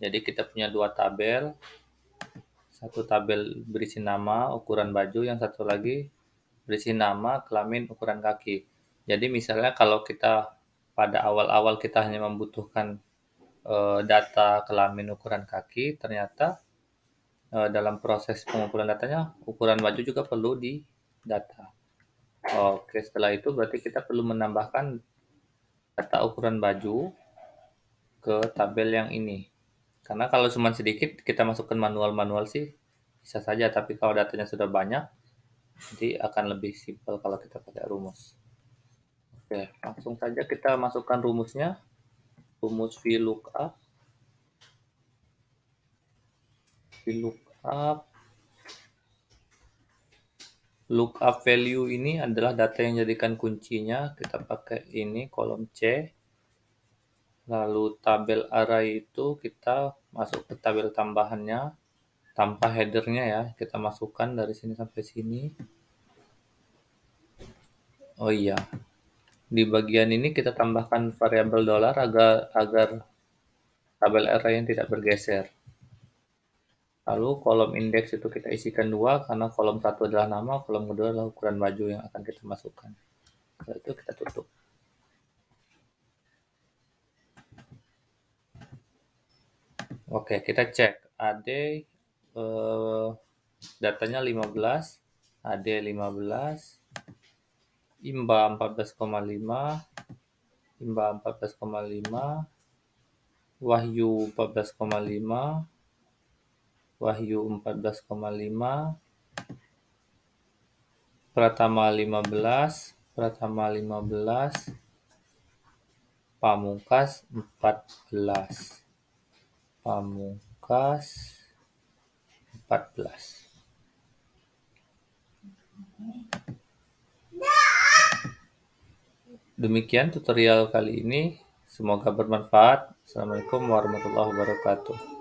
Jadi kita punya dua tabel, satu tabel berisi nama, ukuran baju, yang satu lagi berisi nama, kelamin, ukuran kaki. Jadi misalnya kalau kita pada awal-awal kita hanya membutuhkan uh, data kelamin, ukuran kaki, ternyata uh, dalam proses pengumpulan datanya ukuran baju juga perlu di data. Oke, setelah itu berarti kita perlu menambahkan data ukuran baju ke tabel yang ini. Karena kalau cuma sedikit kita masukkan manual-manual sih bisa saja, tapi kalau datanya sudah banyak, nanti akan lebih simpel kalau kita pakai rumus. Oke, langsung saja kita masukkan rumusnya. Rumus VLOOKUP. VLOOKUP. Lookup value ini adalah data yang jadikan kuncinya. Kita pakai ini kolom C. Lalu tabel array itu kita masuk ke tabel tambahannya tanpa headernya ya. Kita masukkan dari sini sampai sini. Oh iya, di bagian ini kita tambahkan variabel dolar agar agar tabel array yang tidak bergeser. Lalu kolom indeks itu kita isikan dua karena kolom satu adalah nama, kolom kedua adalah ukuran baju yang akan kita masukkan. Setelah itu kita tutup. Oke, kita cek AD eh, datanya 15, AD 15, IMBA 14,5, IMBA 14,5, Wahyu 14,5, Wahyu 14,5, Pratama 15, Pratama 15, Pamungkas 14. Pamungkas 14. Demikian tutorial kali ini. Semoga bermanfaat. Assalamualaikum warahmatullahi wabarakatuh.